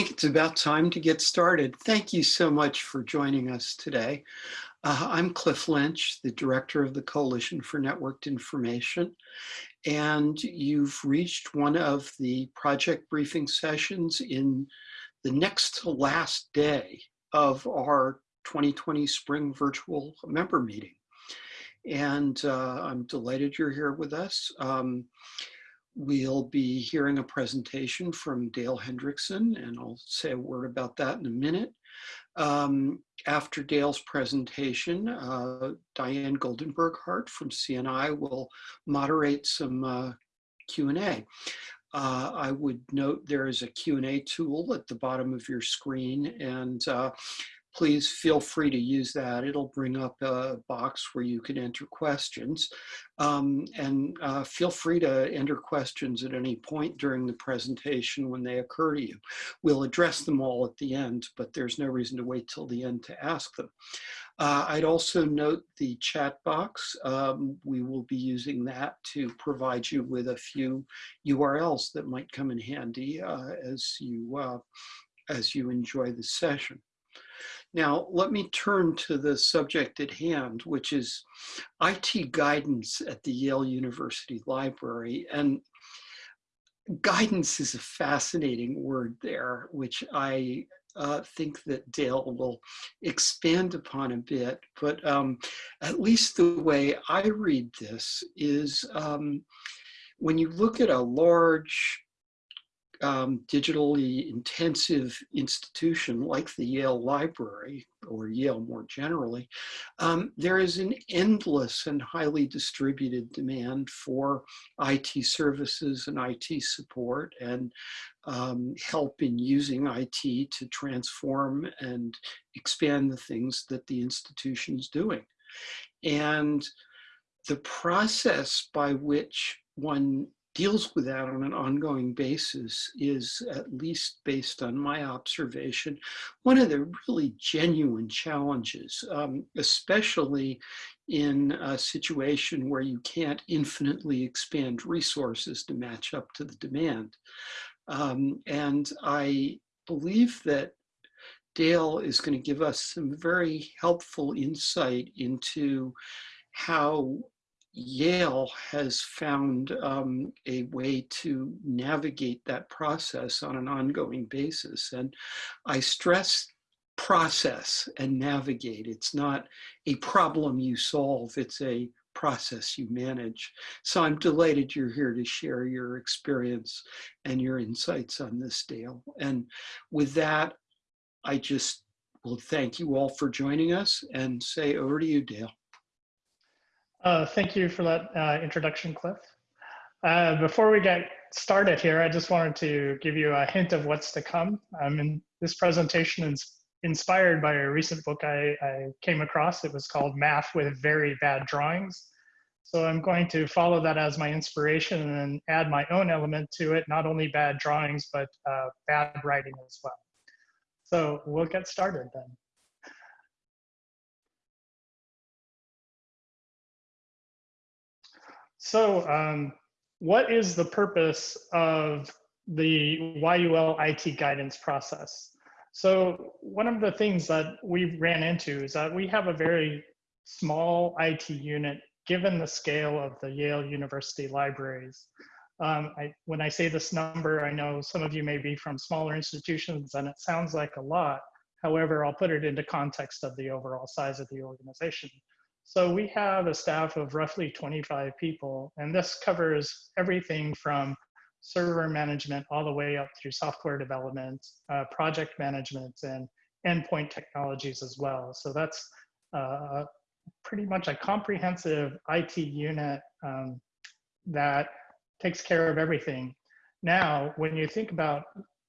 Think it's about time to get started. Thank you so much for joining us today. Uh, I'm Cliff Lynch, the director of the Coalition for Networked Information, and you've reached one of the project briefing sessions in the next to last day of our 2020 spring virtual member meeting. And uh, I'm delighted you're here with us. Um, We'll be hearing a presentation from Dale Hendrickson, and I'll say a word about that in a minute. Um, after Dale's presentation, uh, Diane Goldenberg-Hart from CNI will moderate some uh, Q&A. Uh, I would note there is a Q&A tool at the bottom of your screen, and uh, please feel free to use that. It'll bring up a box where you can enter questions. Um, and uh, feel free to enter questions at any point during the presentation when they occur to you. We'll address them all at the end, but there's no reason to wait till the end to ask them. Uh, I'd also note the chat box. Um, we will be using that to provide you with a few URLs that might come in handy uh, as you uh, as you enjoy the session. Now, let me turn to the subject at hand, which is IT guidance at the Yale University Library. And guidance is a fascinating word there, which I uh, think that Dale will expand upon a bit. But um, at least the way I read this is um, when you look at a large um, digitally intensive institution like the Yale Library, or Yale more generally, um, there is an endless and highly distributed demand for IT services and IT support and um, help in using IT to transform and expand the things that the institution is doing. And the process by which one deals with that on an ongoing basis is, at least based on my observation, one of the really genuine challenges, um, especially in a situation where you can't infinitely expand resources to match up to the demand. Um, and I believe that Dale is going to give us some very helpful insight into how Yale has found um, a way to navigate that process on an ongoing basis. And I stress process and navigate. It's not a problem you solve, it's a process you manage. So I'm delighted you're here to share your experience and your insights on this, Dale. And with that, I just will thank you all for joining us and say over to you, Dale. Uh, thank you for that uh, introduction, Cliff. Uh, before we get started here, I just wanted to give you a hint of what's to come. Um, and this presentation is inspired by a recent book I, I came across. It was called Math with Very Bad Drawings. So I'm going to follow that as my inspiration and add my own element to it, not only bad drawings, but uh, bad writing as well. So we'll get started then. So um, what is the purpose of the YUL IT guidance process? So one of the things that we ran into is that we have a very small IT unit given the scale of the Yale University libraries. Um, I, when I say this number, I know some of you may be from smaller institutions and it sounds like a lot. However, I'll put it into context of the overall size of the organization. So we have a staff of roughly 25 people, and this covers everything from server management all the way up through software development, uh, project management, and endpoint technologies as well. So that's uh, pretty much a comprehensive IT unit um, that takes care of everything. Now, when you think about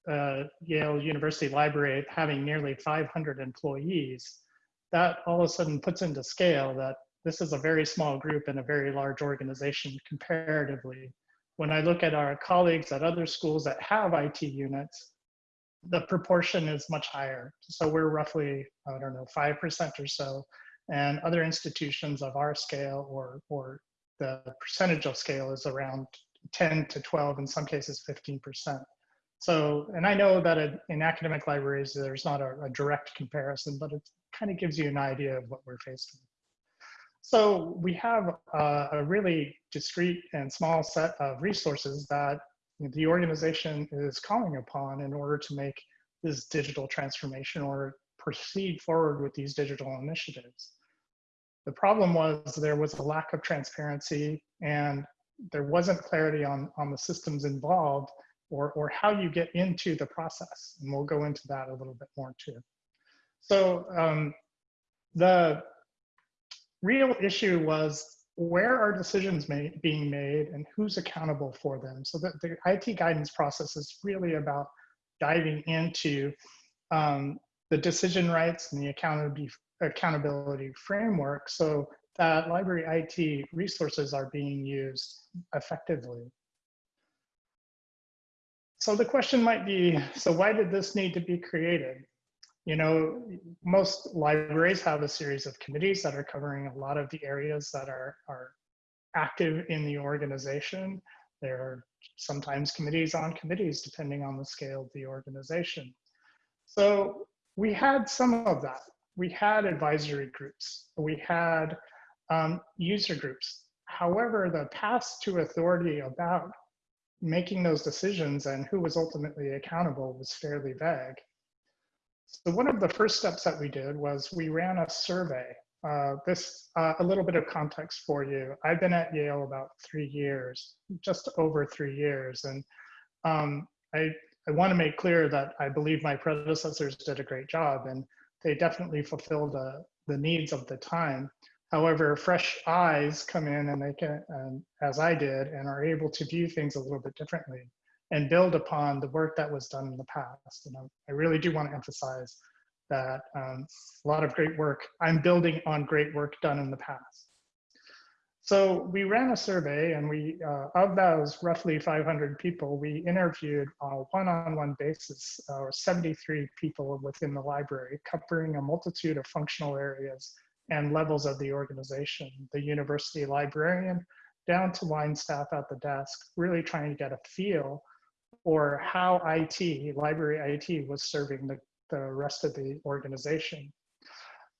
uh, Yale University Library having nearly 500 employees, that all of a sudden puts into scale that this is a very small group in a very large organization comparatively. When I look at our colleagues at other schools that have IT units, the proportion is much higher. So we're roughly, I don't know, 5% or so. And other institutions of our scale or, or the percentage of scale is around 10 to 12, in some cases 15%. So, and I know that in- academic libraries, there's not a, a direct comparison, but it kind of gives you an idea of what we're faced with. So we have uh, a really discrete and small set of resources that the organization is calling upon in order to make this digital transformation or proceed forward with these digital initiatives. The problem was there was a lack of transparency and there wasn't clarity on, on the systems involved or, or how you get into the process. And we'll go into that a little bit more too. So um, the real issue was where are decisions made, being made and who's accountable for them? So that the IT guidance process is really about diving into um, the decision rights and the accountability, accountability framework so that library IT resources are being used effectively. So the question might be, so why did this need to be created? You know, most libraries have a series of committees that are covering a lot of the areas that are, are active in the organization. There are sometimes committees on committees, depending on the scale of the organization. So we had some of that. We had advisory groups. We had um, user groups. However, the path to authority about making those decisions and who was ultimately accountable was fairly vague. So one of the first steps that we did was we ran a survey. Uh, this, uh, a little bit of context for you. I've been at Yale about three years, just over three years. And um, I, I wanna make clear that I believe my predecessors did a great job and they definitely fulfilled the, the needs of the time. However, fresh eyes come in and they can, um, as I did, and are able to view things a little bit differently and build upon the work that was done in the past. And I really do want to emphasize that um, a lot of great work, I'm building on great work done in the past. So we ran a survey and we, uh, of those roughly 500 people, we interviewed on a one-on-one basis, uh, 73 people within the library, covering a multitude of functional areas and levels of the organization, the university librarian, down to line staff at the desk, really trying to get a feel for how IT, library IT, was serving the, the rest of the organization.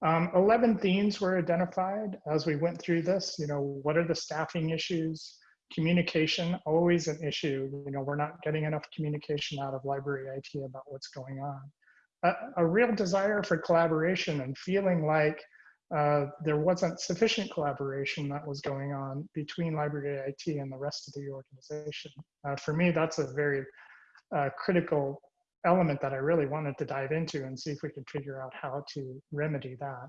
Um, 11 themes were identified as we went through this. You know, what are the staffing issues? Communication, always an issue. You know, we're not getting enough communication out of library IT about what's going on. A, a real desire for collaboration and feeling like uh, there wasn't sufficient collaboration that was going on between library IT and the rest of the organization. Uh, for me, that's a very uh, critical element that I really wanted to dive into and see if we could figure out how to remedy that.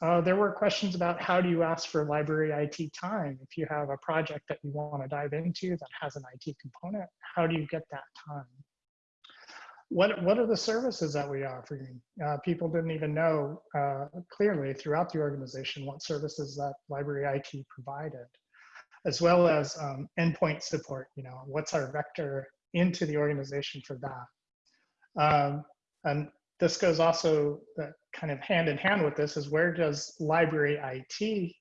Uh, there were questions about how do you ask for library IT time? If you have a project that you want to dive into that has an IT component, how do you get that time? What what are the services that we offer? Uh, people didn't even know uh, clearly throughout the organization what services that library IT provided, as well as um, endpoint support. You know, what's our vector into the organization for that? Um, and this goes also uh, kind of hand in hand with this is where does library IT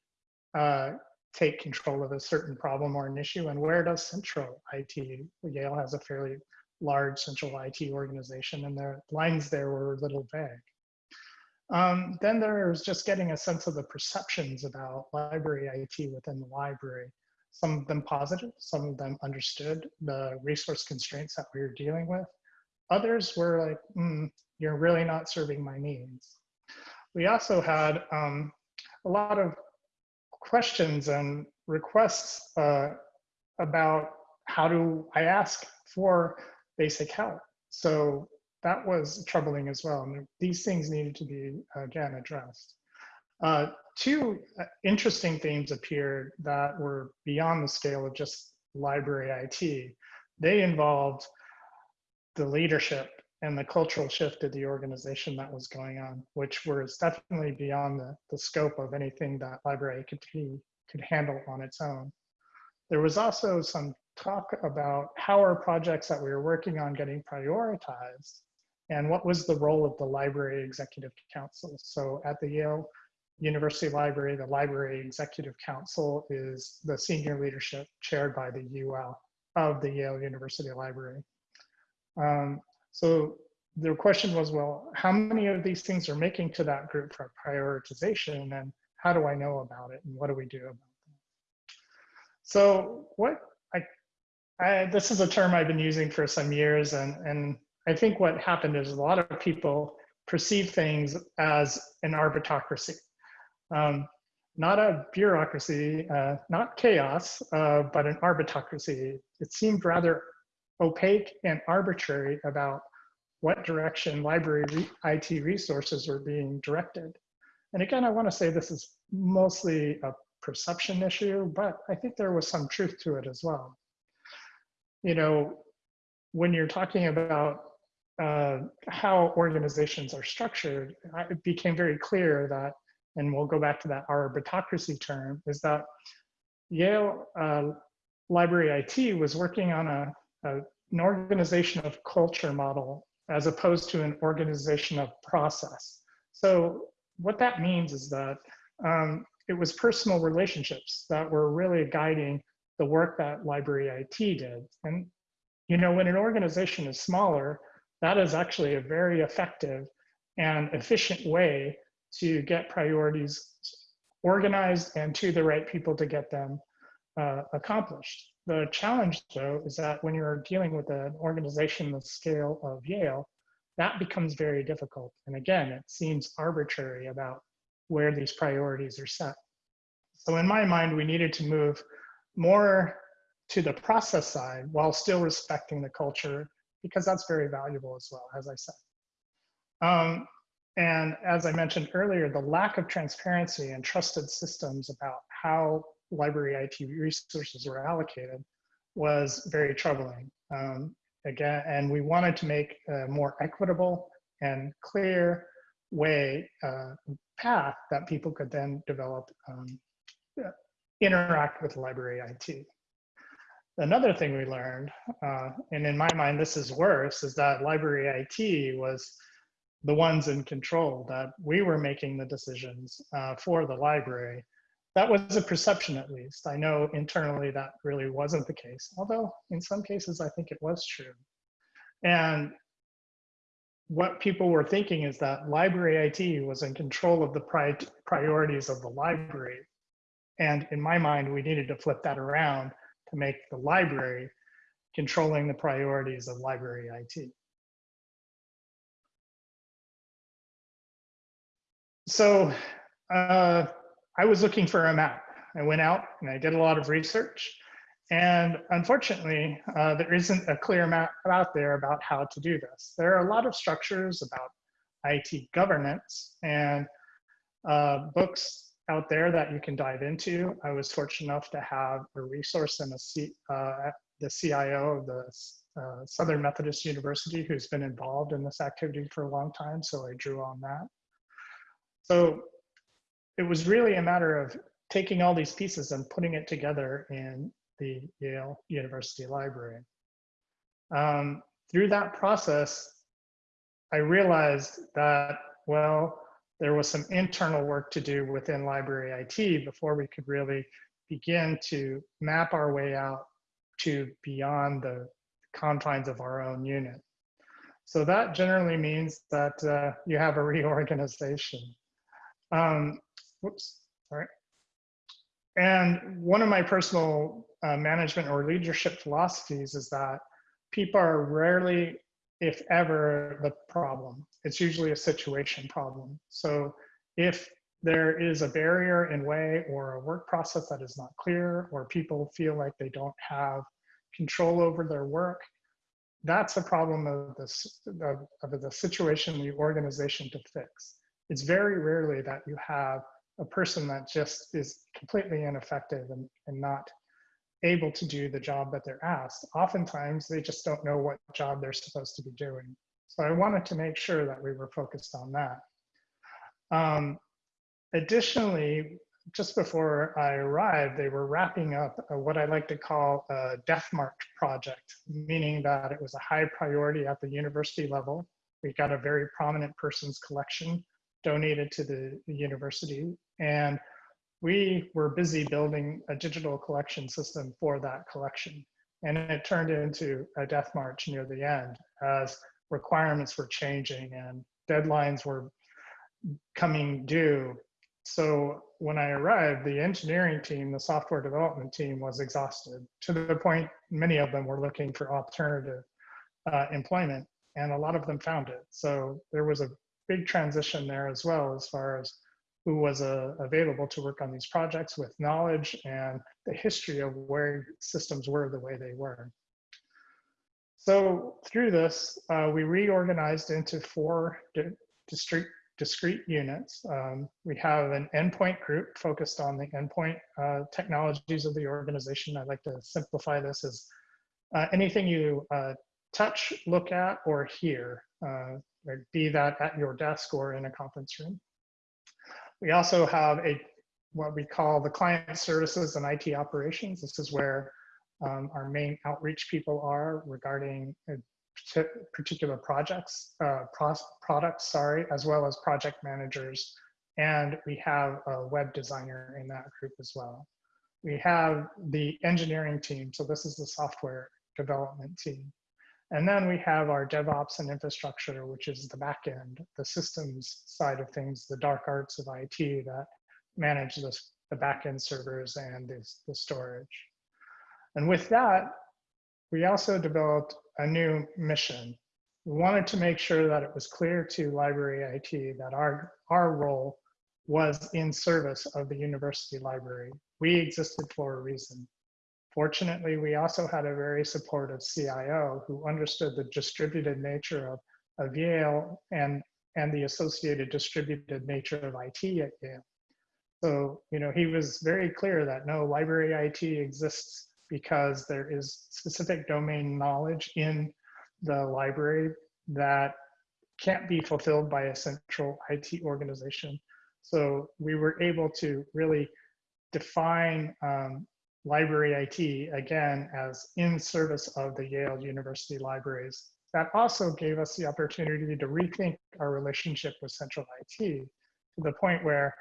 uh, take control of a certain problem or an issue, and where does central IT? Yale has a fairly large central IT organization, and the lines there were a little vague. Um, then there was just getting a sense of the perceptions about library IT within the library. Some of them positive, some of them understood the resource constraints that we were dealing with. Others were like, mm, you're really not serving my needs. We also had um, a lot of questions and requests uh, about how do I ask for basic help. So that was troubling as well. And these things needed to be, again, addressed. Uh, two uh, interesting themes appeared that were beyond the scale of just library IT. They involved the leadership and the cultural shift of the organization that was going on, which was definitely beyond the, the scope of anything that library could, could handle on its own. There was also some talk about how are projects that we were working on getting prioritized and what was the role of the Library Executive Council. So at the Yale University Library, the Library Executive Council is the senior leadership chaired by the UL of the Yale University Library. Um, so the question was, well, how many of these things are making to that group for prioritization and how do I know about it and what do we do about them? So what I, this is a term I've been using for some years and, and I think what happened is a lot of people perceive things as an arbitocracy. Um, not a bureaucracy, uh, not chaos, uh, but an arbitocracy. It seemed rather opaque and arbitrary about what direction library re IT resources were being directed. And again, I want to say this is mostly a perception issue, but I think there was some truth to it as well. You know, when you're talking about uh, how organizations are structured, it became very clear that, and we'll go back to that arbitocracy term, is that Yale uh, Library IT was working on a, a, an organization of culture model as opposed to an organization of process. So what that means is that um, it was personal relationships that were really guiding the work that library IT did. And you know, when an organization is smaller, that is actually a very effective and efficient way to get priorities organized and to the right people to get them uh, accomplished. The challenge, though, is that when you're dealing with an organization the scale of Yale, that becomes very difficult. And again, it seems arbitrary about where these priorities are set. So in my mind, we needed to move more to the process side while still respecting the culture because that's very valuable as well, as I said. Um, and as I mentioned earlier, the lack of transparency and trusted systems about how library IT resources were allocated was very troubling. Um, again, and we wanted to make a more equitable and clear way, uh, path that people could then develop, um, interact with library IT. Another thing we learned, uh, and in my mind this is worse, is that library IT was the ones in control, that we were making the decisions uh, for the library. That was a perception at least. I know internally that really wasn't the case, although in some cases I think it was true. And what people were thinking is that library IT was in control of the pri priorities of the library. And in my mind, we needed to flip that around to make the library controlling the priorities of library IT. So uh, I was looking for a map. I went out and I did a lot of research. And unfortunately, uh, there isn't a clear map out there about how to do this. There are a lot of structures about IT governance and uh, books out there that you can dive into. I was fortunate enough to have a resource in a C, uh, the CIO of the uh, Southern Methodist University who's been involved in this activity for a long time, so I drew on that. So it was really a matter of taking all these pieces and putting it together in the Yale University Library. Um, through that process, I realized that, well, there was some internal work to do within library IT before we could really begin to map our way out to beyond the confines of our own unit. So that generally means that uh, you have a reorganization. Um, whoops, sorry. And one of my personal uh, management or leadership philosophies is that people are rarely if ever, the problem. It's usually a situation problem. So if there is a barrier in way or a work process that is not clear, or people feel like they don't have control over their work, that's a problem of, this, of, of the situation, the organization to fix. It's very rarely that you have a person that just is completely ineffective and, and not able to do the job that they're asked. Oftentimes, they just don't know what job they're supposed to be doing. So I wanted to make sure that we were focused on that. Um, additionally, just before I arrived, they were wrapping up what I like to call a death march project, meaning that it was a high priority at the university level. We got a very prominent person's collection donated to the, the university. And we were busy building a digital collection system for that collection. And it turned into a death march near the end as requirements were changing and deadlines were coming due. So when I arrived, the engineering team, the software development team was exhausted to the point many of them were looking for alternative uh, employment and a lot of them found it. So there was a big transition there as well as far as who was uh, available to work on these projects with knowledge and the history of where systems were the way they were. So through this, uh, we reorganized into four discrete, discrete units. Um, we have an endpoint group focused on the endpoint uh, technologies of the organization. I'd like to simplify this as uh, anything you uh, touch, look at, or hear, uh, be that at your desk or in a conference room. We also have a what we call the client services and IT operations. This is where um, our main outreach people are regarding uh, particular projects, uh, products, sorry, as well as project managers. And we have a web designer in that group as well. We have the engineering team. So this is the software development team. And then we have our DevOps and infrastructure, which is the back end, the systems side of things, the dark arts of IT that manage this, the back end servers and this, the storage. And with that, we also developed a new mission. We wanted to make sure that it was clear to library IT that our, our role was in service of the university library. We existed for a reason. Fortunately, we also had a very supportive CIO who understood the distributed nature of, of Yale and, and the associated distributed nature of IT at Yale. So, you know, he was very clear that no, library IT exists because there is specific domain knowledge in the library that can't be fulfilled by a central IT organization. So we were able to really define um, library IT, again, as in service of the Yale University libraries. That also gave us the opportunity to rethink our relationship with central IT to the point where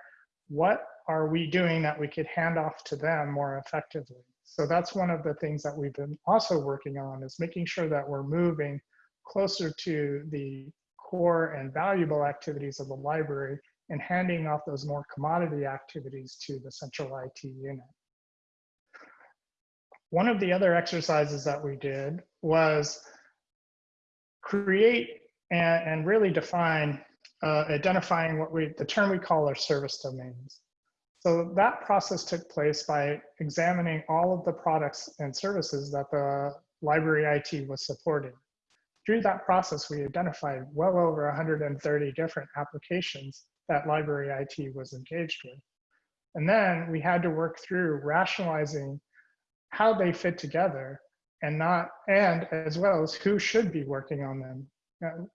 what are we doing that we could hand off to them more effectively? So that's one of the things that we've been also working on is making sure that we're moving closer to the core and valuable activities of the library and handing off those more commodity activities to the central IT unit. One of the other exercises that we did was create and, and really define, uh, identifying what we, the term we call our service domains. So that process took place by examining all of the products and services that the library IT was supporting. Through that process, we identified well over 130 different applications that library IT was engaged with. And then we had to work through rationalizing how they fit together and not and as well as who should be working on them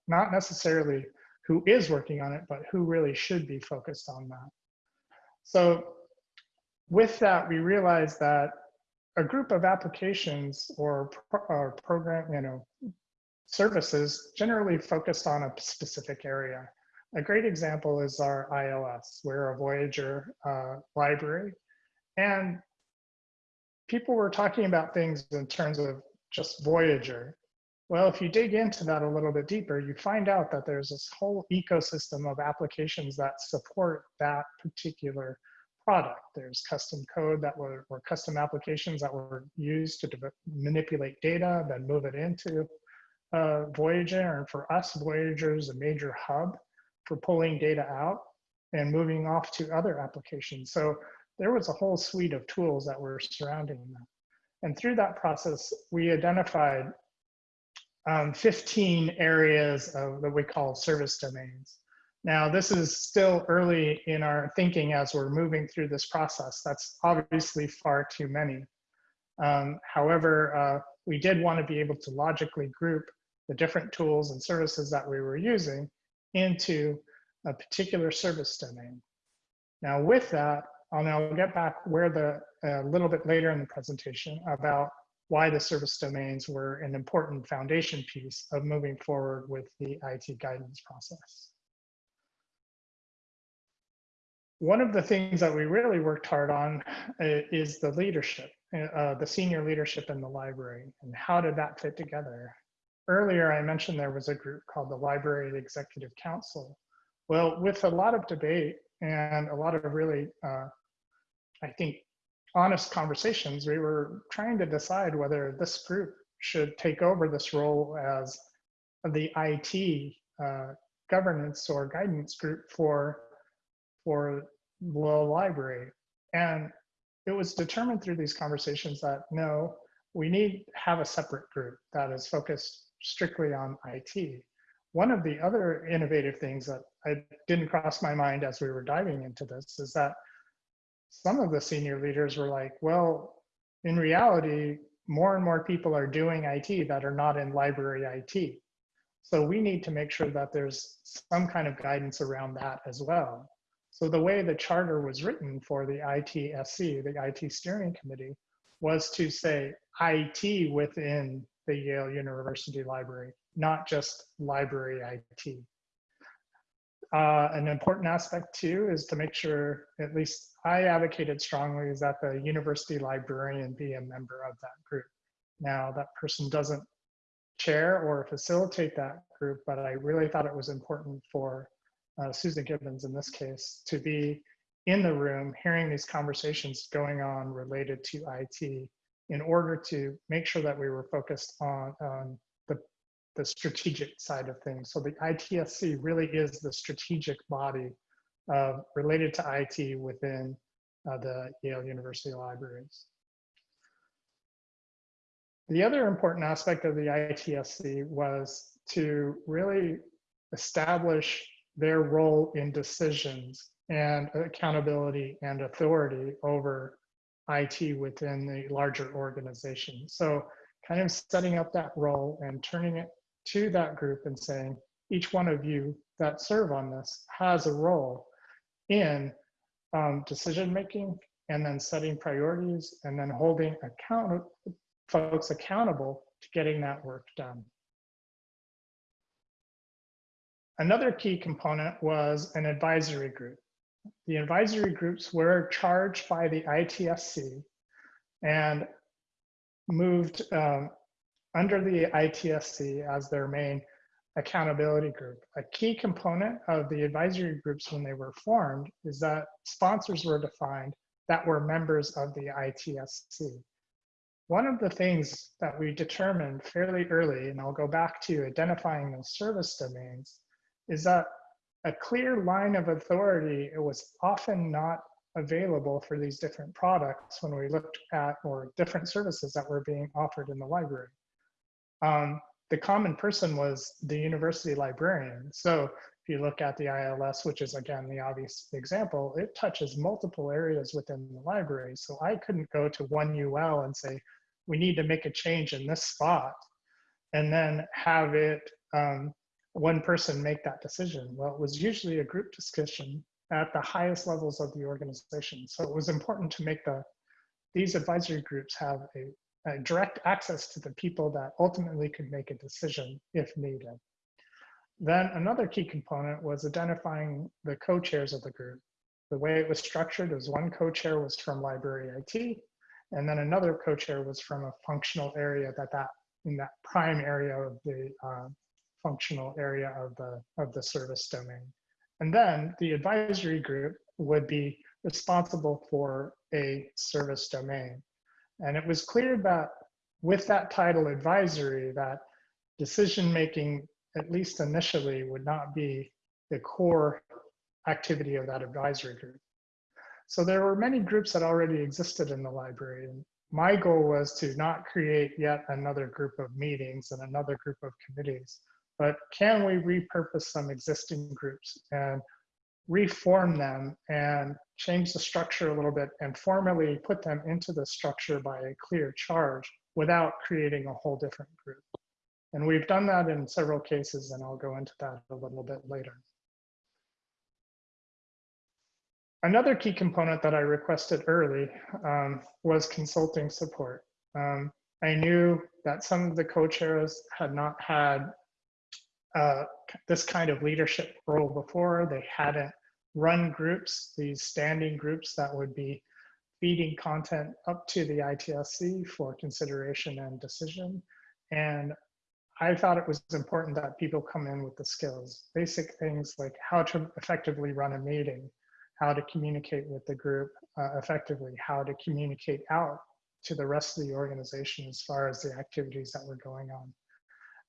not necessarily who is working on it but who really should be focused on that so with that we realized that a group of applications or, or program you know services generally focused on a specific area a great example is our ILS. We're a Voyager uh, library. And people were talking about things in terms of just Voyager. Well, if you dig into that a little bit deeper, you find out that there's this whole ecosystem of applications that support that particular product. There's custom code that were, or custom applications that were used to manipulate data, then move it into uh, Voyager. And for us, Voyager is a major hub for pulling data out and moving off to other applications. So there was a whole suite of tools that were surrounding them. And through that process, we identified um, 15 areas of that we call service domains. Now, this is still early in our thinking as we're moving through this process. That's obviously far too many. Um, however, uh, we did want to be able to logically group the different tools and services that we were using into a particular service domain. Now, with that, I'll now get back where the a little bit later in the presentation about why the service domains were an important foundation piece of moving forward with the IT guidance process. One of the things that we really worked hard on uh, is the leadership. uh, the senior leadership in the library and how did that fit together? Earlier, I mentioned there was a group called the Library Executive Council. Well, with a lot of debate and a lot of really, uh, I think, honest conversations, we were trying to decide whether this group should take over this role as the IT uh, governance or guidance group for for the library. And it was determined through these conversations that no, we need have a separate group that is focused strictly on IT. One of the other innovative things that I didn't cross my mind as we were diving into this is that some of the senior leaders were like, well, in reality, more and more people are doing IT that are not in library IT. So we need to make sure that there's some kind of guidance around that as well. So the way the charter was written for the ITSC, the IT steering committee, was to say IT within the Yale University Library, not just library IT. Uh, an important aspect too is to make sure, at least I advocated strongly, is that the university librarian be a member of that group. Now that person doesn't chair or facilitate that group, but I really thought it was important for uh, Susan Gibbons in this case to be in the room hearing these conversations going on related to IT in order to make sure that we were focused on, on the, strategic side of things. So the ITSC really is the strategic body uh, related to IT within uh, the Yale University Libraries. The other important aspect of the ITSC was to really establish their role in decisions and accountability and authority over IT within the larger organization. So kind of setting up that role and turning it to that group and saying, each one of you that serve on this has a role in um, decision making and then setting priorities and then holding account folks accountable to getting that work done. Another key component was an advisory group. The advisory groups were charged by the ITSC and moved um, under the ITSC as their main accountability group. A key component of the advisory groups when they were formed is that sponsors were defined that were members of the ITSC. One of the things that we determined fairly early, and I'll go back to identifying those service domains, is that a clear line of authority it was often not available for these different products when we looked at or different services that were being offered in the library. Um, the common person was the university librarian. So if you look at the ILS, which is again the obvious example, it touches multiple areas within the library. So I couldn't go to one UL and say, we need to make a change in this spot and then have it um, one person make that decision? Well, it was usually a group discussion at the highest levels of the organization. So it was important to make the these advisory groups have a, a direct access to the people that ultimately could make a decision if needed. Then another key component was identifying the co-chairs of the group. The way it was structured was one co-chair was from library IT, and then another co-chair was from a functional area that that in that prime area of the uh, functional area of the, of the service domain. And then the advisory group would be responsible for a service domain. And it was clear that with that title advisory, that decision-making, at least initially, would not be the core activity of that advisory group. So there were many groups that already existed in the library. And my goal was to not create yet another group of meetings and another group of committees, but can we repurpose some existing groups and reform them and change the structure a little bit and formally put them into the structure by a clear charge without creating a whole different group. And we've done that in several cases, and I'll go into that a little bit later. Another key component that I requested early um, was consulting support. Um, I knew that some of the co-chairs had not had uh, this kind of leadership role before. They hadn't run groups, these standing groups that would be feeding content up to the ITSC for consideration and decision. And I thought it was important that people come in with the skills, basic things like how to effectively run a meeting, how to communicate with the group uh, effectively, how to communicate out to the rest of the organization as far as the activities that were going on.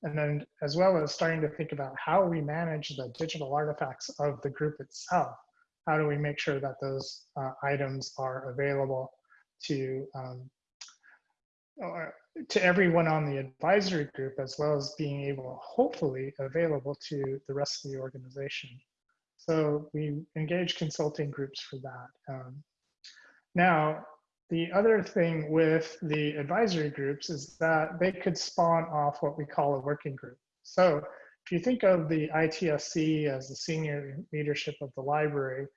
And then as well as starting to think about how we manage the digital artifacts of the group itself. How do we make sure that those uh, items are available to um, to everyone on the advisory group as well as being able, hopefully, available to the rest of the organization. So we engage consulting groups for that. Um, now, the other thing with the advisory groups is that they could spawn off what we call a working group. So if you think of the ITSC as the senior leadership of the library,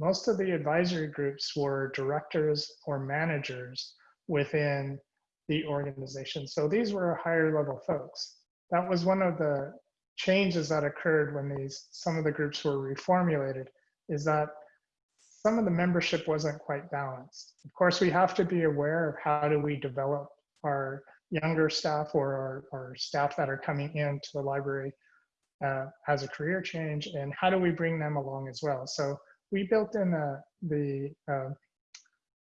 most of the advisory groups were directors or managers within the organization. So these were higher level folks. That was one of the changes that occurred when these some of the groups were reformulated is that some of the membership wasn't quite balanced. Of course, we have to be aware of how do we develop our younger staff or our, our staff that are coming into the library uh, as a career change and how do we bring them along as well. So we built in a, the uh,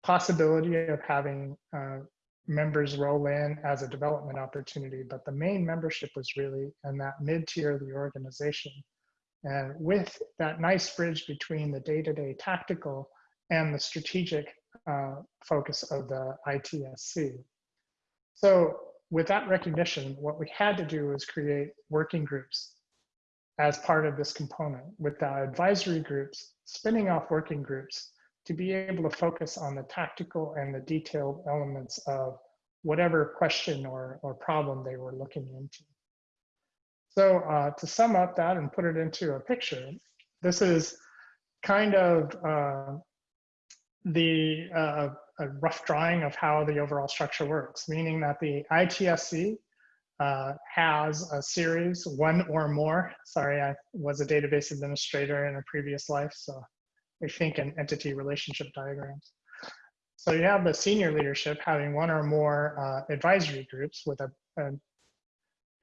possibility of having uh, members roll in as a development opportunity, but the main membership was really in that mid-tier of the organization. And with that nice bridge between the day-to-day -day tactical and the strategic uh, focus of the ITSC. So with that recognition, what we had to do was create working groups as part of this component with the advisory groups, spinning off working groups to be able to focus on the tactical and the detailed elements of whatever question or, or problem they were looking into. So uh, to sum up that and put it into a picture, this is kind of uh, the uh, a rough drawing of how the overall structure works, meaning that the ITSC uh, has a series, one or more. Sorry, I was a database administrator in a previous life, so I think in entity relationship diagrams. So you have the senior leadership having one or more uh, advisory groups with a, a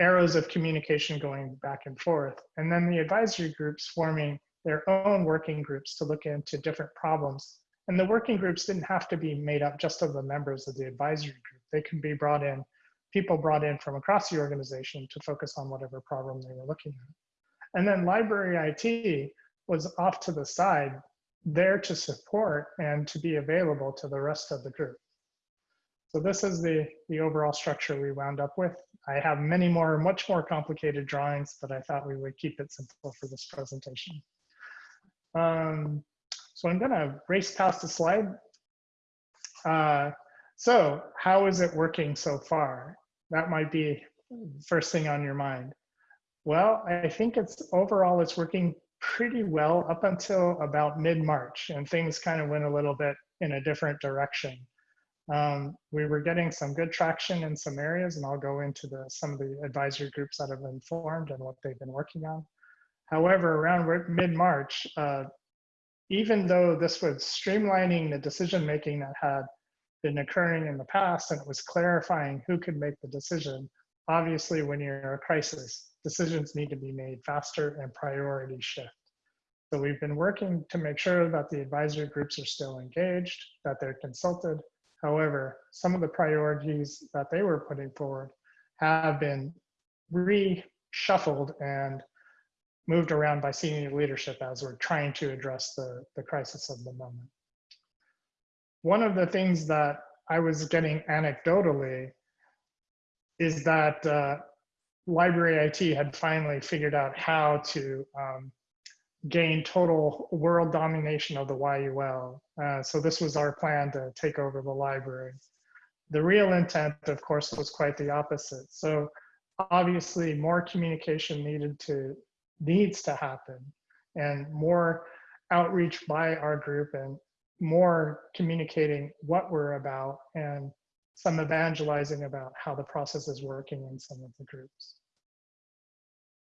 arrows of communication going back and forth. And then the advisory groups forming their own working groups to look into different problems. And the working groups didn't have to be made up just of the members of the advisory group. They can be brought in, people brought in from across the organization to focus on whatever problem they were looking at. And then library IT was off to the side there to support and to be available to the rest of the group. So this is the, the overall structure we wound up with. I have many more, much more complicated drawings, but I thought we would keep it simple for this presentation. Um, so I'm gonna race past the slide. Uh, so how is it working so far? That might be first thing on your mind. Well, I think it's overall it's working pretty well up until about mid-March and things kind of went a little bit in a different direction. Um, we were getting some good traction in some areas and I'll go into the, some of the advisory groups that have been formed and what they've been working on. However, around mid-March, uh, even though this was streamlining the decision-making that had been occurring in the past and it was clarifying who could make the decision, obviously when you're in a crisis, decisions need to be made faster and priorities shift. So we've been working to make sure that the advisory groups are still engaged, that they're consulted. However, some of the priorities that they were putting forward have been reshuffled and moved around by senior leadership as we're trying to address the, the crisis of the moment. One of the things that I was getting anecdotally is that uh, library IT had finally figured out how to um, gain total world domination of the YUL. Uh, so this was our plan to take over the library. The real intent, of course, was quite the opposite. So obviously more communication needed to needs to happen and more outreach by our group and more communicating what we're about and some evangelizing about how the process is working in some of the groups.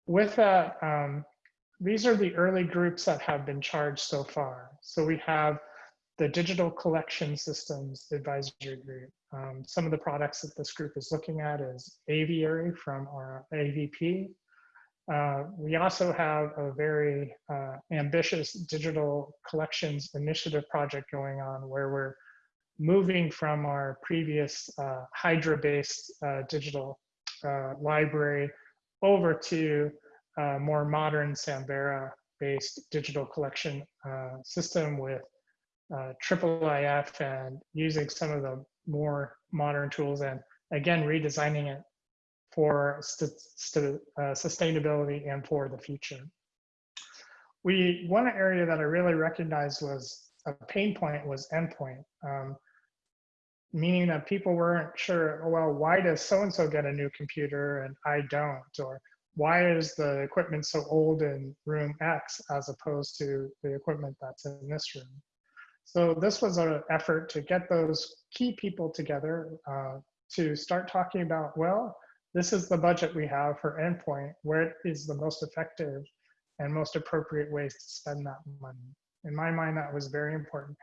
With that, um, these are the early groups that have been charged so far. So we have the Digital Collection Systems Advisory Group. Um, some of the products that this group is looking at is Aviary from our AVP. Uh, we also have a very uh, ambitious digital collections initiative project going on where we're moving from our previous uh, Hydra-based uh, digital uh, library over to a more modern Samvera-based digital collection uh, system with triple IF and using some of the more modern tools and again redesigning it for st st uh, sustainability and for the future. We one area that I really recognized was a pain point was endpoint, um, meaning that people weren't sure. Oh, well, why does so and so get a new computer and I don't, or why is the equipment so old in room X as opposed to the equipment that's in this room? So this was an effort to get those key people together uh, to start talking about, well, this is the budget we have for endpoint. Where is the most effective and most appropriate ways to spend that money? In my mind, that was very important.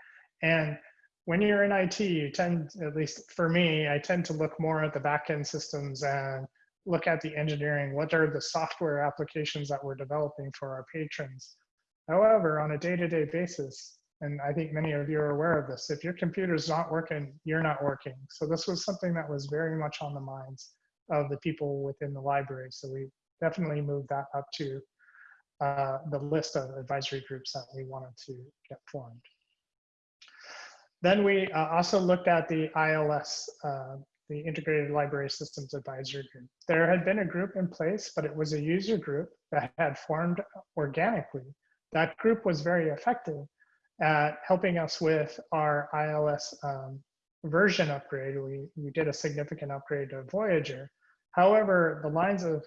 And when you're in IT, you tend, at least for me, I tend to look more at the backend systems and look at the engineering. What are the software applications that we're developing for our patrons? However, on a day-to-day -day basis, and I think many of you are aware of this, if your computer's not working, you're not working. So this was something that was very much on the minds of the people within the library. So we definitely moved that up to uh, the list of advisory groups that we wanted to get formed. Then we uh, also looked at the ILS, uh, the Integrated Library Systems Advisory Group. There had been a group in place, but it was a user group that had formed organically. That group was very effective at helping us with our ILS um, version upgrade. We, we did a significant upgrade to Voyager, However, the lines of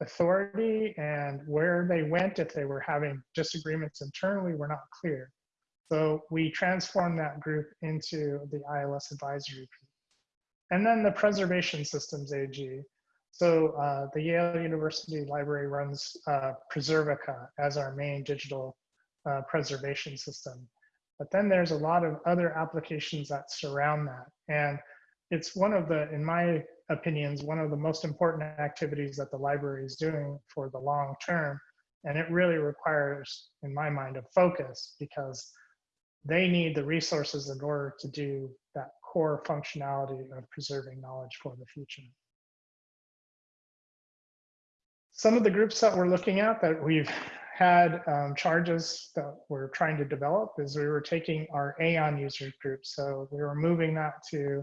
authority and where they went if they were having disagreements internally were not clear. So we transformed that group into the ILS advisory group. And then the Preservation Systems AG. So uh, the Yale University Library runs uh, Preservica as our main digital uh, preservation system. But then there's a lot of other applications that surround that. And it's one of the, in my opinions, one of the most important activities that the library is doing for the long term. And it really requires, in my mind, a focus because they need the resources in order to do that core functionality of preserving knowledge for the future. Some of the groups that we're looking at that we've had um, charges that we're trying to develop is we were taking our Aeon user group. So we were moving that to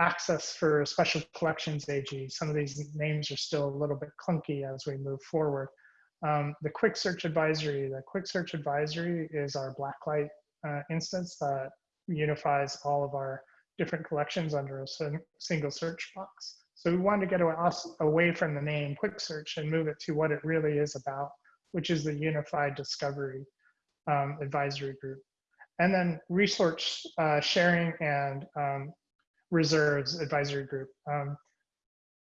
access for special collections AG. Some of these names are still a little bit clunky as we move forward. Um, the quick search advisory, the quick search advisory is our blacklight uh, instance that unifies all of our different collections under a single search box. So we wanted to get away from the name quick search and move it to what it really is about, which is the unified discovery um, advisory group. And then resource uh, sharing and um, reserves advisory group. Um,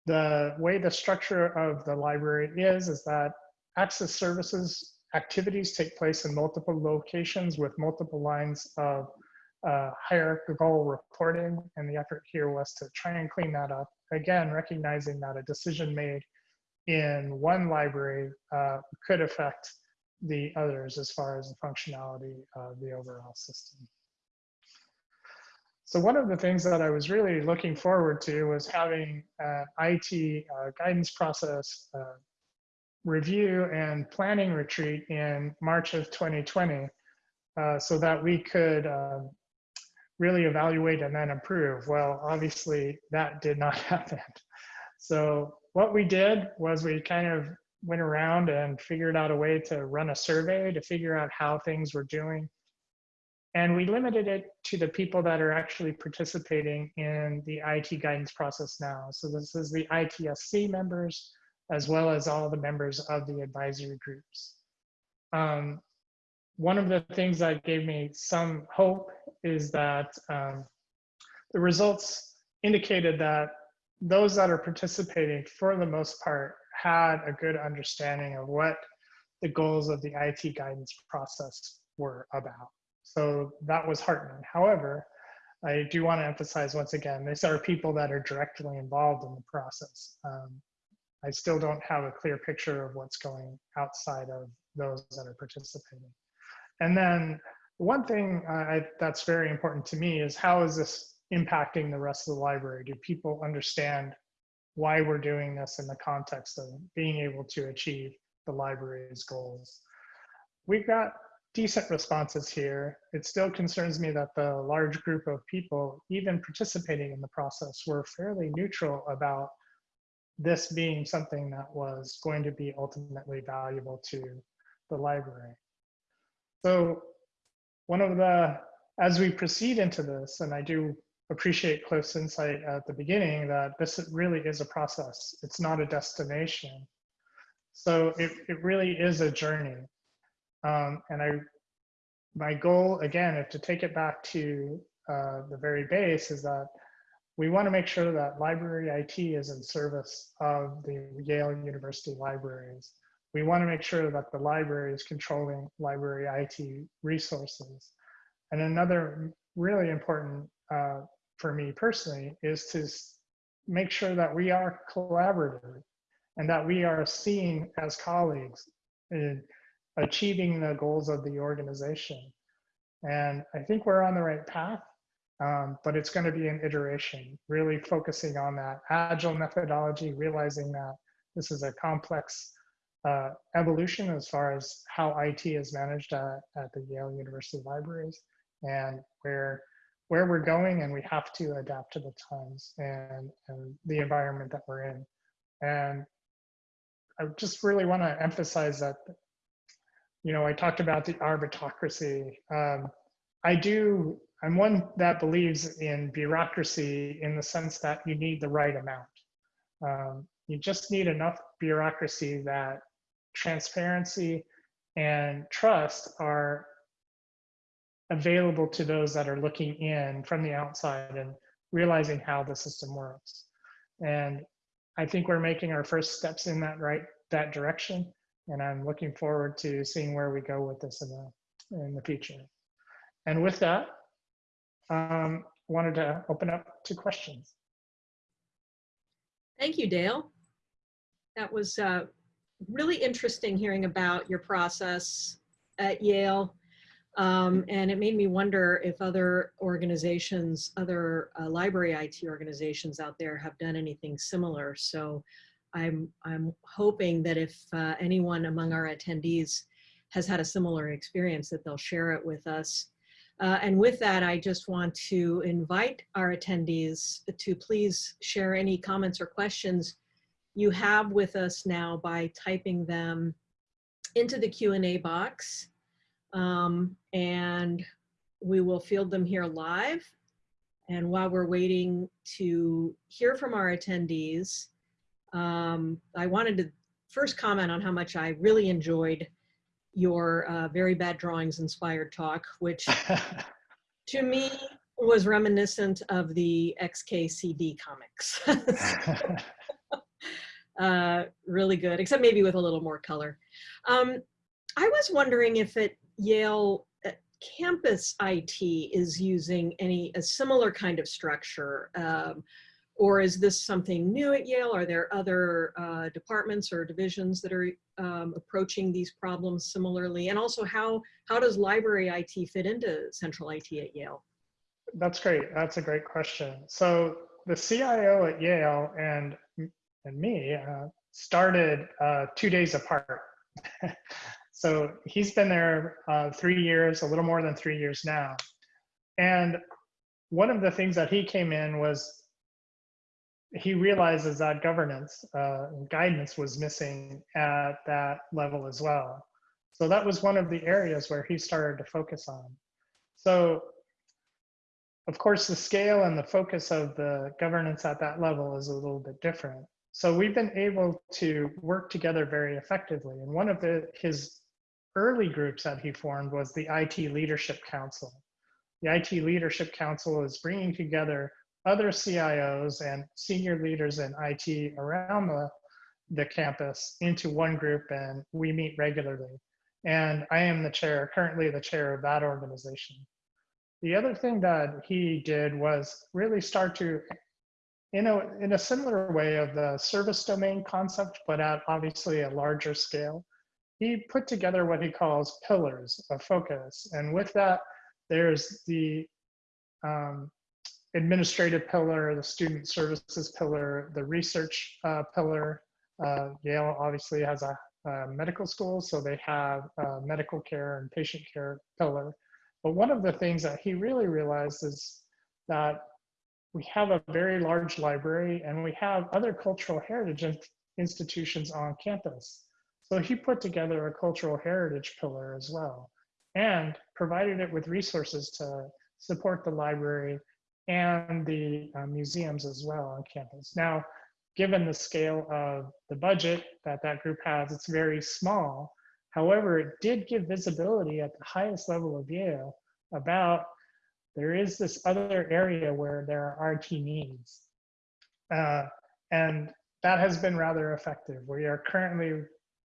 the way the structure of the library is, is that access services activities take place in multiple locations with multiple lines of uh, hierarchical reporting. And the effort here was to try and clean that up. Again, recognizing that a decision made in one library uh, could affect the others as far as the functionality of the overall system. So one of the things that I was really looking forward to was having an IT uh, guidance process uh, review and planning retreat in March of 2020 uh, so that we could um, really evaluate and then improve. Well, obviously that did not happen. So what we did was we kind of went around and figured out a way to run a survey to figure out how things were doing and we limited it to the people that are actually participating in the IT guidance process now. So this is the ITSC members, as well as all the members of the advisory groups. Um, one of the things that gave me some hope is that um, the results indicated that those that are participating, for the most part, had a good understanding of what the goals of the IT guidance process were about. So that was heartening. However, I do want to emphasize once again, these are people that are directly involved in the process. Um, I still don't have a clear picture of what's going outside of those that are participating. And then one thing uh, I, that's very important to me is how is this impacting the rest of the library? Do people understand why we're doing this in the context of being able to achieve the library's goals? We've got decent responses here. It still concerns me that the large group of people, even participating in the process, were fairly neutral about this being something that was going to be ultimately valuable to the library. So one of the, as we proceed into this, and I do appreciate Cliff's insight at the beginning that this really is a process. It's not a destination. So it, it really is a journey. Um, and I, my goal again, if to take it back to uh, the very base is that we want to make sure that library IT is in service of the Yale University libraries. We want to make sure that the library is controlling library IT resources. And another really important uh, for me personally is to make sure that we are collaborative and that we are seen as colleagues in achieving the goals of the organization. And I think we're on the right path, um, but it's going to be an iteration, really focusing on that agile methodology, realizing that this is a complex uh, evolution as far as how IT is managed at, at the Yale University libraries and where where we're going and we have to adapt to the times and, and the environment that we're in. And I just really want to emphasize that, you know, I talked about the arbitocracy. Um, I do, I'm one that believes in bureaucracy in the sense that you need the right amount. Um, you just need enough bureaucracy that transparency and trust are available to those that are looking in from the outside and realizing how the system works. And I think we're making our first steps in that right that direction. And I'm looking forward to seeing where we go with this in the in the future. And with that, um, wanted to open up to questions. Thank you, Dale. That was uh, really interesting hearing about your process at Yale um, and it made me wonder if other organizations, other uh, library IT organizations out there have done anything similar. So I'm, I'm hoping that if uh, anyone among our attendees has had a similar experience that they'll share it with us. Uh, and with that, I just want to invite our attendees to please share any comments or questions you have with us now by typing them into the Q&A box um, and we will field them here live. And while we're waiting to hear from our attendees, um, I wanted to first comment on how much I really enjoyed your uh, very bad drawings inspired talk, which to me was reminiscent of the XKCD comics. uh, really good, except maybe with a little more color. Um, I was wondering if at Yale uh, campus IT is using any a similar kind of structure, um, or is this something new at Yale? Are there other uh, departments or divisions that are um, approaching these problems similarly? And also, how how does library IT fit into central IT at Yale? That's great. That's a great question. So the CIO at Yale and and me uh, started uh, two days apart. So he's been there uh, three years, a little more than three years now. And one of the things that he came in was he realizes that governance uh, guidance was missing at that level as well. So that was one of the areas where he started to focus on. So of course, the scale and the focus of the governance at that level is a little bit different. So we've been able to work together very effectively. And one of the, his early groups that he formed was the IT Leadership Council. The IT Leadership Council is bringing together other CIOs and senior leaders in IT around the, the campus into one group and we meet regularly. And I am the chair, currently the chair of that organization. The other thing that he did was really start to, in a, in a similar way of the service domain concept, but at obviously a larger scale, he put together what he calls pillars of focus. And with that, there's the um, administrative pillar, the student services pillar, the research uh, pillar. Uh, Yale obviously has a, a, medical school, so they have medical care and patient care pillar. But one of the things that he really realized is that we have a very large library and we have other cultural heritage institutions on campus. So he put together a cultural heritage pillar as well and provided it with resources to support the library and the uh, museums as well on campus. Now, given the scale of the budget that that group has, it's very small, However, it did give visibility at the highest level of Yale about there is this other area where there are RT needs. Uh, and that has been rather effective. We are currently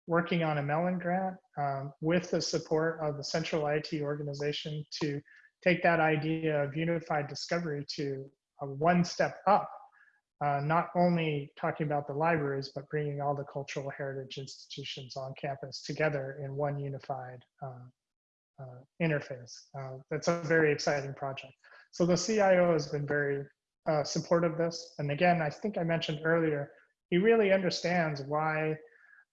working on a Mellon grant um, with the support of the Central IT organization to take that idea of unified discovery to one step up uh, not only talking about the libraries, but bringing all the cultural heritage institutions on campus together in one unified uh, interface. Uh, that's a very exciting project. So the CIO has been very uh, supportive of this. And again, I think I mentioned earlier, he really understands why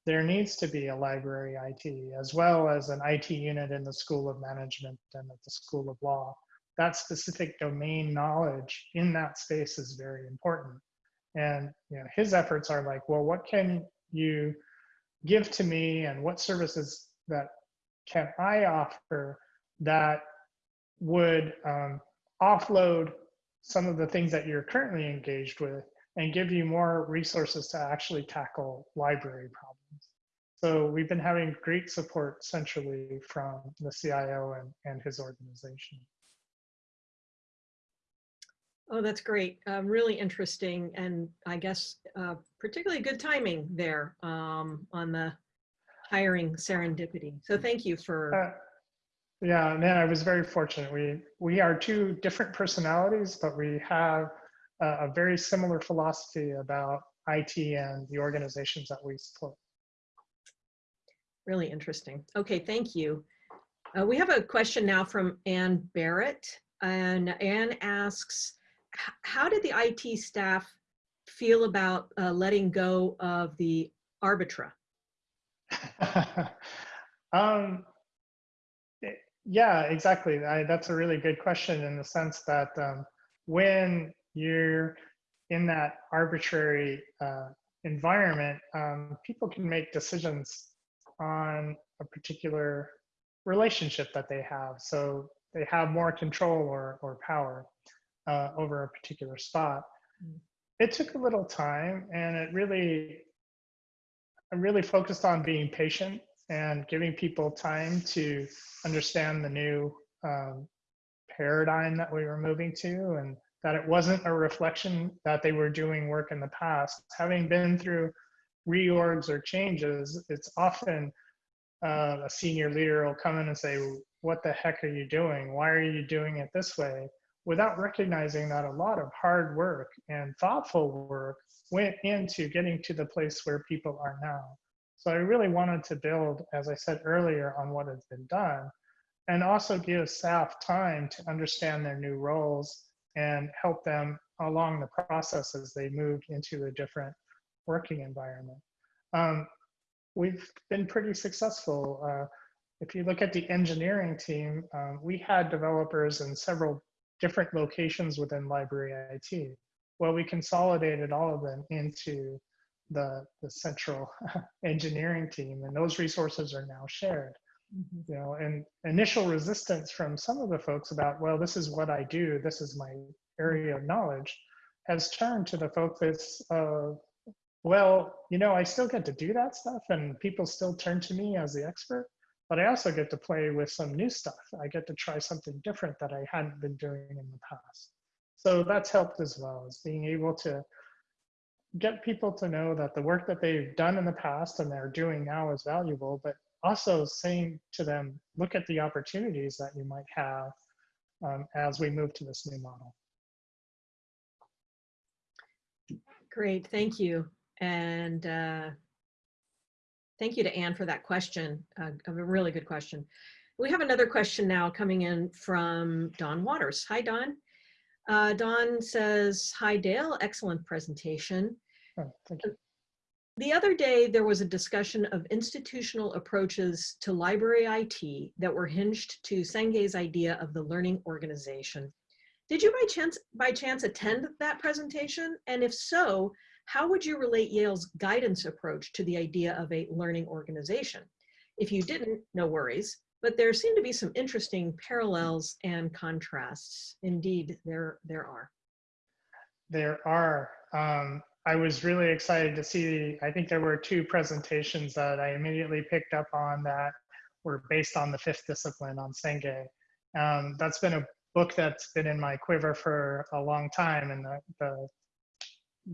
there needs to be a library IT as well as an IT unit in the School of Management and at the School of Law. That specific domain knowledge in that space is very important. And you know, his efforts are like, well, what can you give to me and what services that can I offer that would um, offload some of the things that you're currently engaged with and give you more resources to actually tackle library problems. So we've been having great support centrally from the CIO and, and his organization. Oh, that's great. Um, really interesting. And I guess uh, particularly good timing there um, on the hiring serendipity. So thank you for. Uh, yeah, man, I was very fortunate. We, we are two different personalities, but we have a, a very similar philosophy about IT and the organizations that we support. Really interesting. Okay, thank you. Uh, we have a question now from Ann Barrett. And Ann asks, how did the IT staff feel about uh, letting go of the Arbitra? um, yeah, exactly. I, that's a really good question in the sense that um, when you're in that arbitrary uh, environment, um, people can make decisions on a particular relationship that they have. So they have more control or, or power uh, over a particular spot. Mm. It took a little time and it really, I really focused on being patient and giving people time to understand the new um, paradigm that we were moving to and that it wasn't a reflection that they were doing work in the past. Having been through reorgs or changes, it's often uh, a senior leader will come in and say, what the heck are you doing? Why are you doing it this way? without recognizing that a lot of hard work and thoughtful work went into getting to the place where people are now. So I really wanted to build, as I said earlier, on what has been done and also give staff time to understand their new roles and help them along the process as they moved into a different working environment. Um, we've been pretty successful. Uh, if you look at the engineering team, um, we had developers in several different locations within library IT. Well, we consolidated all of them into the, the central engineering team, and those resources are now shared. Mm -hmm. You know, and initial resistance from some of the folks about, well, this is what I do, this is my area of knowledge, has turned to the focus of, well, you know, I still get to do that stuff, and people still turn to me as the expert but I also get to play with some new stuff. I get to try something different that I hadn't been doing in the past. So that's helped as well, is being able to get people to know that the work that they've done in the past and they're doing now is valuable, but also saying to them, look at the opportunities that you might have um, as we move to this new model. Great, thank you. And uh, thank you to Anne for that question, uh, a really good question. We have another question now coming in from Don Waters. Hi, Don. Uh, Don says, hi, Dale, excellent presentation. Oh, thank you. The other day, there was a discussion of institutional approaches to library IT that were hinged to Senge's idea of the learning organization. Did you by chance, by chance attend that presentation? And if so, how would you relate Yale's guidance approach to the idea of a learning organization? If you didn't, no worries, but there seem to be some interesting parallels and contrasts. Indeed, there, there are. There are. Um, I was really excited to see, I think there were two presentations that I immediately picked up on that were based on the fifth discipline on Senge. Um, that's been a book that's been in my quiver for a long time and the, the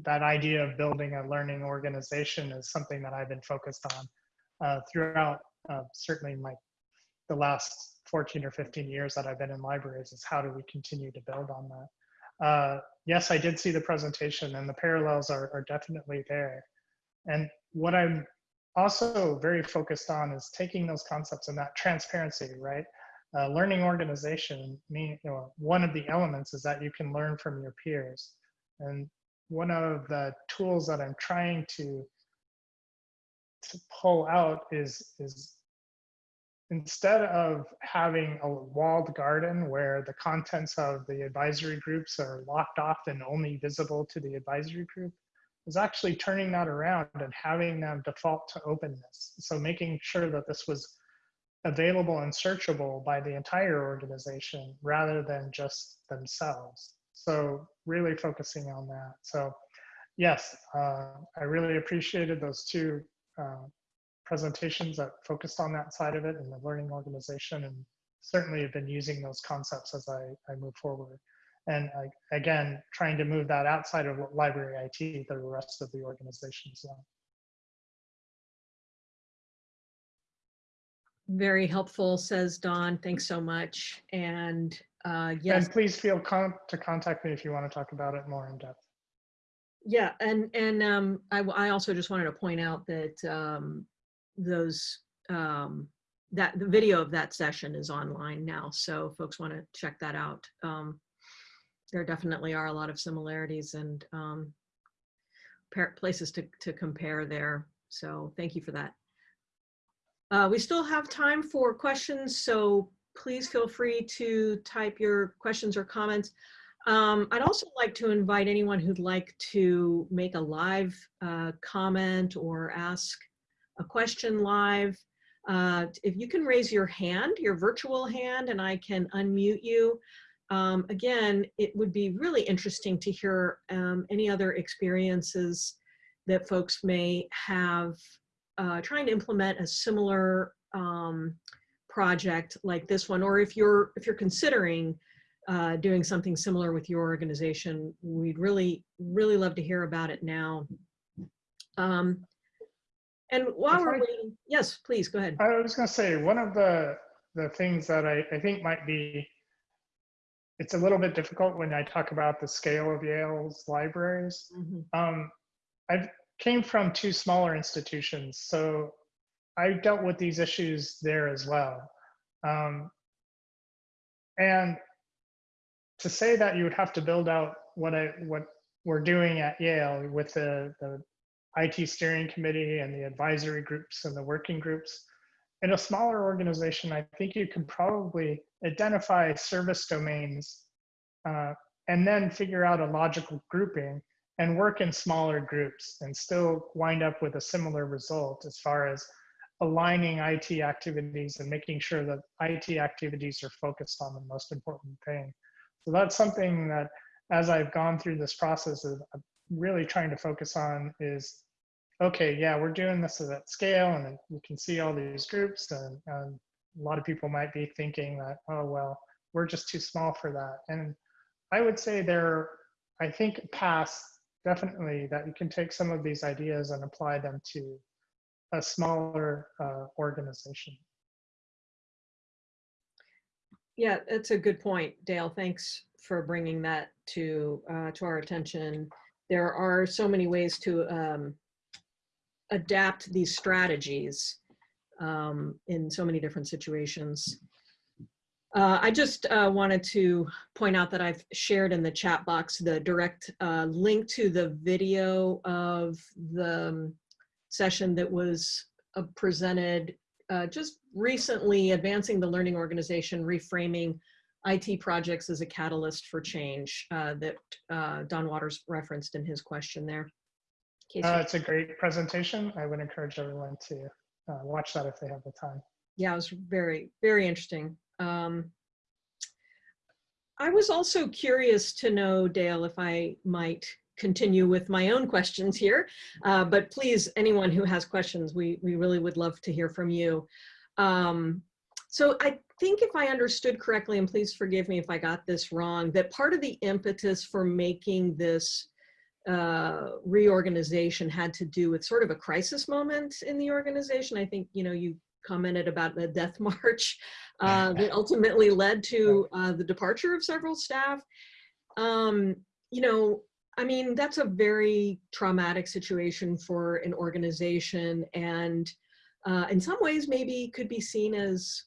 that idea of building a learning organization is something that I've been focused on uh, throughout uh, certainly my the last 14 or 15 years that I've been in libraries is how do we continue to build on that. Uh, yes, I did see the presentation and the parallels are, are definitely there. And what I'm also very focused on is taking those concepts and that transparency, right? Uh, learning organization, mean, you know, one of the elements is that you can learn from your peers. And one of the tools that I'm trying to to pull out is is instead of having a walled garden where the contents of the advisory groups are locked off and only visible to the advisory group is actually turning that around and having them default to openness so making sure that this was available and searchable by the entire organization rather than just themselves so really focusing on that. So yes, uh, I really appreciated those two uh, presentations that focused on that side of it and the learning organization and certainly have been using those concepts as I, I move forward. And I, again, trying to move that outside of library IT to the rest of the organization as well. Very helpful, says Don. Thanks so much. And uh, yes. And please feel con to contact me if you want to talk about it more in depth. Yeah, and and um, I, I also just wanted to point out that um, those um, that the video of that session is online now, so folks want to check that out. Um, there definitely are a lot of similarities and um, places to to compare there. So thank you for that. Uh, we still have time for questions, so please feel free to type your questions or comments. Um, I'd also like to invite anyone who'd like to make a live uh, comment or ask a question live. Uh, if you can raise your hand, your virtual hand, and I can unmute you. Um, again, it would be really interesting to hear um, any other experiences that folks may have uh, trying to implement a similar um, project like this one, or if you're if you're considering uh, doing something similar with your organization, we'd really really love to hear about it now. Um, and while we're waiting, yes, please go ahead. I was going to say one of the the things that I, I think might be it's a little bit difficult when I talk about the scale of Yale's libraries. Mhm. Um, I came from two smaller institutions, so I dealt with these issues there as well. Um, and to say that you would have to build out what I what we're doing at Yale with the, the IT steering committee and the advisory groups and the working groups, in a smaller organization, I think you can probably identify service domains uh, and then figure out a logical grouping and work in smaller groups and still wind up with a similar result as far as aligning IT activities and making sure that IT activities are focused on the most important thing. So that's something that as I've gone through this process of of really trying to focus on is, okay, yeah, we're doing this at scale and you can see all these groups and, and a lot of people might be thinking that, oh, well, we're just too small for that. And I would say there, I think past definitely that you can take some of these ideas and apply them to a smaller uh, organization. Yeah, that's a good point, Dale. Thanks for bringing that to uh, to our attention. There are so many ways to um, adapt these strategies um, in so many different situations. Uh, I just uh, wanted to point out that I've shared in the chat box the direct uh, link to the video of the um, session that was uh, presented uh, just recently, Advancing the Learning Organization, Reframing IT Projects as a Catalyst for Change uh, that Don Waters referenced in his question there. In case it's a great presentation. I would encourage everyone to watch that if they have the time. yeah, it was very, very interesting. Um, I was also curious to know, Dale, if I might continue with my own questions here, uh, but please, anyone who has questions, we, we really would love to hear from you. Um, so I think if I understood correctly, and please forgive me if I got this wrong, that part of the impetus for making this uh, reorganization had to do with sort of a crisis moment in the organization. I think, you know, you commented about the death march uh, that ultimately led to uh, the departure of several staff. Um, you know, I mean, that's a very traumatic situation for an organization and uh, in some ways maybe could be seen as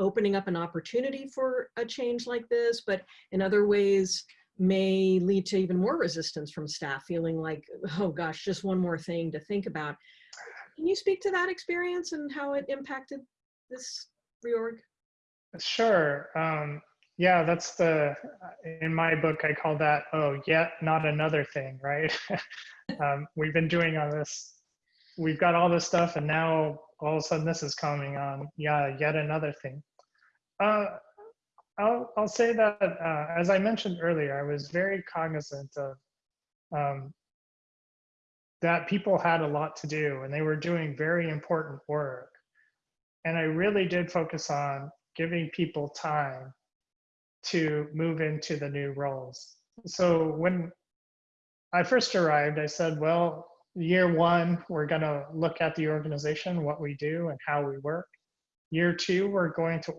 opening up an opportunity for a change like this, but in other ways may lead to even more resistance from staff feeling like, oh gosh, just one more thing to think about. Can you speak to that experience and how it impacted this reorg? Sure. Um, yeah, that's the, in my book, I call that, oh, yet not another thing, right? um, we've been doing all this, we've got all this stuff and now all of a sudden this is coming on. Yeah, yet another thing. Uh, I'll, I'll say that, uh, as I mentioned earlier, I was very cognizant of um, that people had a lot to do and they were doing very important work. And I really did focus on giving people time to move into the new roles. So when I first arrived, I said, well, year one, we're going to look at the organization, what we do, and how we work. Year two, we're going to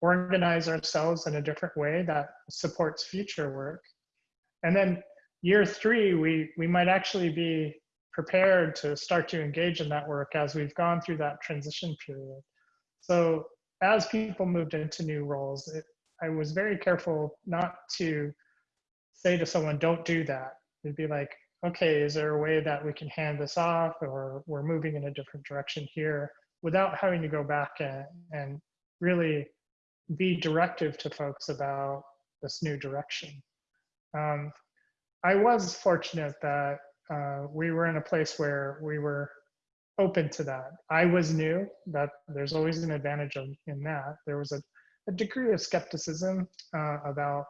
organize ourselves in a different way that supports future work. And then year three, we, we might actually be prepared to start to engage in that work as we've gone through that transition period. So as people moved into new roles, it, I was very careful not to say to someone, don't do that. It'd be like, okay, is there a way that we can hand this off or we're moving in a different direction here without having to go back and, and really be directive to folks about this new direction. Um, I was fortunate that uh, we were in a place where we were open to that. I was new, that there's always an advantage of, in that. There was a, a degree of skepticism uh, about,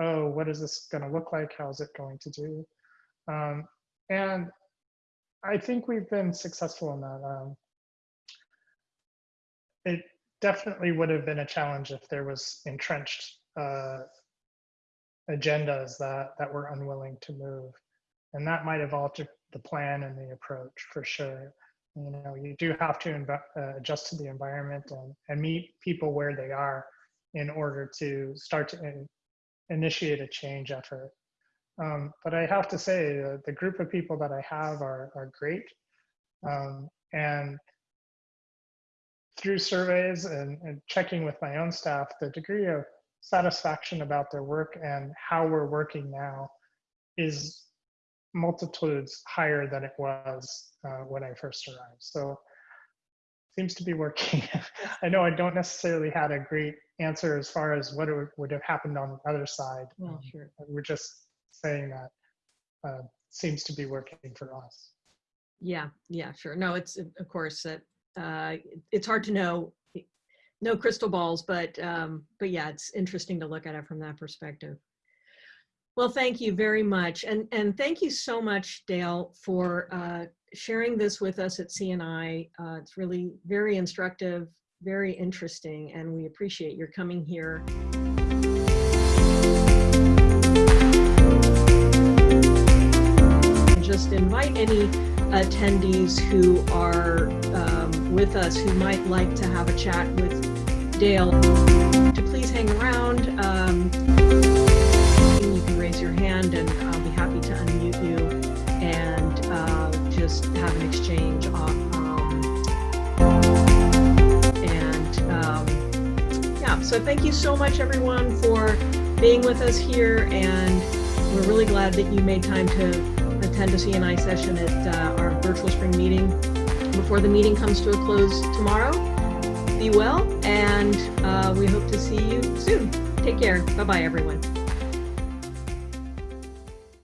oh, what is this going to look like? How's it going to do? Um, and I think we've been successful in that. Um, it definitely would have been a challenge if there was entrenched uh, agendas that, that were unwilling to move. And that might have altered the plan and the approach for sure. You know, you do have to uh, adjust to the environment and, and meet people where they are in order to start to in initiate a change effort. Um, but I have to say, uh, the group of people that I have are, are great. Um, and through surveys and, and, checking with my own staff, the degree of satisfaction about their work and how we're working now is multitudes higher than it was uh, when I first arrived. So seems to be working. I know I don't necessarily had a great answer as far as what would, would have happened on the other side. Well, sure. We're just saying that uh, seems to be working for us. Yeah, yeah, sure. No, it's of course that uh, it's hard to know, no crystal balls, but um, but yeah, it's interesting to look at it from that perspective. Well, thank you very much. And, and thank you so much, Dale, for uh, sharing this with us at CNI. Uh, it's really very instructive, very interesting, and we appreciate your coming here. Just invite any attendees who are with us who might like to have a chat with Dale to please hang around. Um, you can raise your hand and I'll be happy to unmute you and uh, just have an exchange on, um, and um, yeah, so thank you so much everyone for being with us here and we're really glad that you made time to attend a CNI session at uh, our virtual spring meeting before the meeting comes to a close tomorrow. Be well and uh, we hope to see you soon. Take care. Bye-bye everyone.